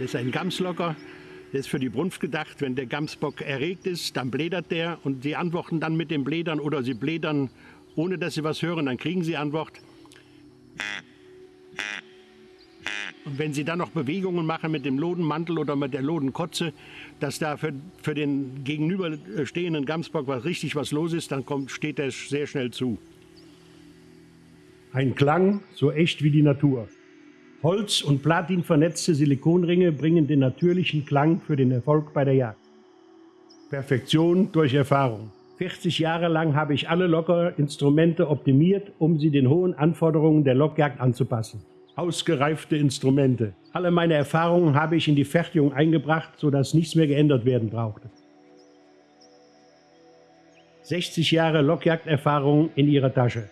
Das ist ein Gamslocker, der ist für die Brunft gedacht. Wenn der Gamsbock erregt ist, dann blädert der und sie antworten dann mit dem Blädern oder sie blädern, ohne dass sie was hören, dann kriegen sie Antwort. Und wenn Sie dann noch Bewegungen machen mit dem Lodenmantel oder mit der Lodenkotze, dass da für, für den gegenüberstehenden Gamsbock was richtig was los ist, dann kommt, steht er sehr schnell zu. Ein Klang so echt wie die Natur. Holz- und Platin vernetzte Silikonringe bringen den natürlichen Klang für den Erfolg bei der Jagd. Perfektion durch Erfahrung. 40 Jahre lang habe ich alle Lockerinstrumente optimiert, um sie den hohen Anforderungen der Lockjagd anzupassen. Ausgereifte Instrumente. Alle meine Erfahrungen habe ich in die Fertigung eingebracht, sodass nichts mehr geändert werden brauchte. 60 Jahre Lockjagderfahrung in ihrer Tasche.